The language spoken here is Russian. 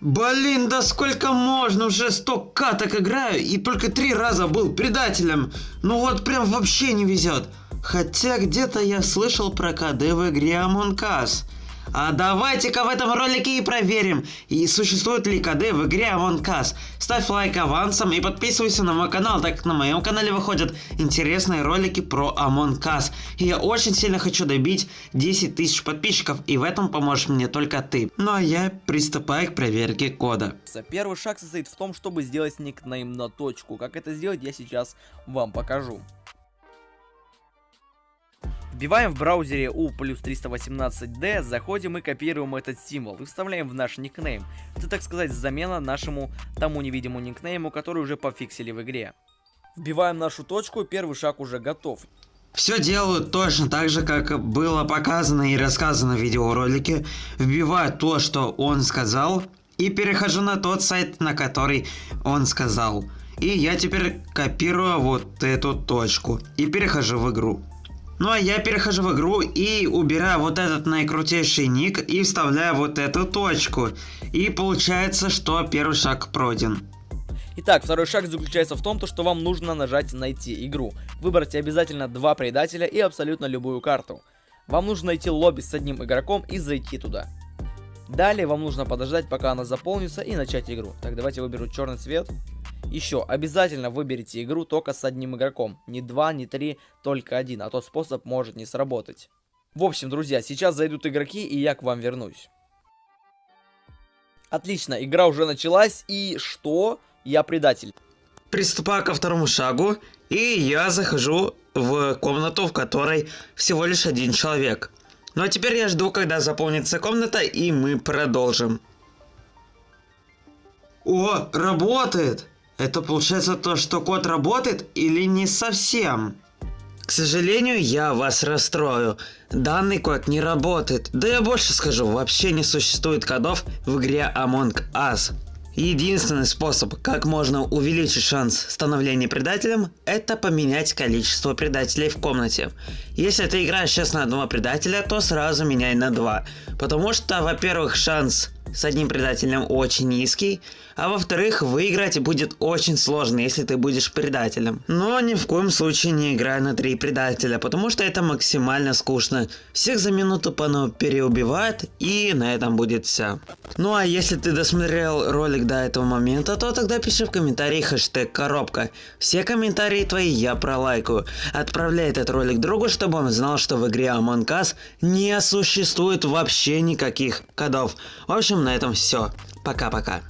Блин, да сколько можно? Уже сто каток играю и только три раза был предателем. Ну вот прям вообще не везет. Хотя где-то я слышал про КД в игре Among Us. А давайте-ка в этом ролике и проверим, и существует ли КД в игре Among Us. Ставь лайк авансом и подписывайся на мой канал, так как на моем канале выходят интересные ролики про Among Us. И я очень сильно хочу добить 10 тысяч подписчиков, и в этом поможешь мне только ты. Ну а я приступаю к проверке кода. Первый шаг состоит в том, чтобы сделать никнейм на точку. Как это сделать, я сейчас вам покажу. Вбиваем в браузере U плюс 318D, заходим и копируем этот символ и вставляем в наш никнейм. Это, так сказать, замена нашему тому невидимому никнейму, который уже пофиксили в игре. Вбиваем нашу точку, первый шаг уже готов. Все делаю точно так же, как было показано и рассказано в видеоролике. Вбиваю то, что он сказал, и перехожу на тот сайт, на который он сказал. И я теперь копирую вот эту точку и перехожу в игру. Ну а я перехожу в игру и убираю вот этот наикрутейший ник и вставляю вот эту точку. И получается, что первый шаг пройден. Итак, второй шаг заключается в том, что вам нужно нажать «Найти игру». Выбрать обязательно два предателя и абсолютно любую карту. Вам нужно найти лобби с одним игроком и зайти туда. Далее вам нужно подождать, пока она заполнится и начать игру. Так, давайте выберу черный цвет. Еще, обязательно выберите игру только с одним игроком. Не два, не три, только один, а то способ может не сработать. В общем, друзья, сейчас зайдут игроки, и я к вам вернусь. Отлично, игра уже началась, и что? Я предатель. Приступаю ко второму шагу, и я захожу в комнату, в которой всего лишь один человек. Ну а теперь я жду, когда заполнится комната, и мы продолжим. О, работает! Это получается то, что код работает или не совсем? К сожалению, я вас расстрою. Данный код не работает. Да я больше скажу, вообще не существует кодов в игре Among Us. Единственный способ, как можно увеличить шанс становления предателем, это поменять количество предателей в комнате. Если ты играешь сейчас на одного предателя, то сразу меняй на два. Потому что, во-первых, шанс с одним предателем очень низкий, а во-вторых, выиграть будет очень сложно, если ты будешь предателем. Но ни в коем случае не играй на три предателя, потому что это максимально скучно. Всех за минуту по переубивают, и на этом будет все. Ну а если ты досмотрел ролик до этого момента, то тогда пиши в комментарии хэштег коробка. Все комментарии твои я пролайкаю. Отправляй этот ролик другу, чтобы он знал, что в игре Among Us не существует вообще никаких кодов. В общем, на этом все. Пока-пока.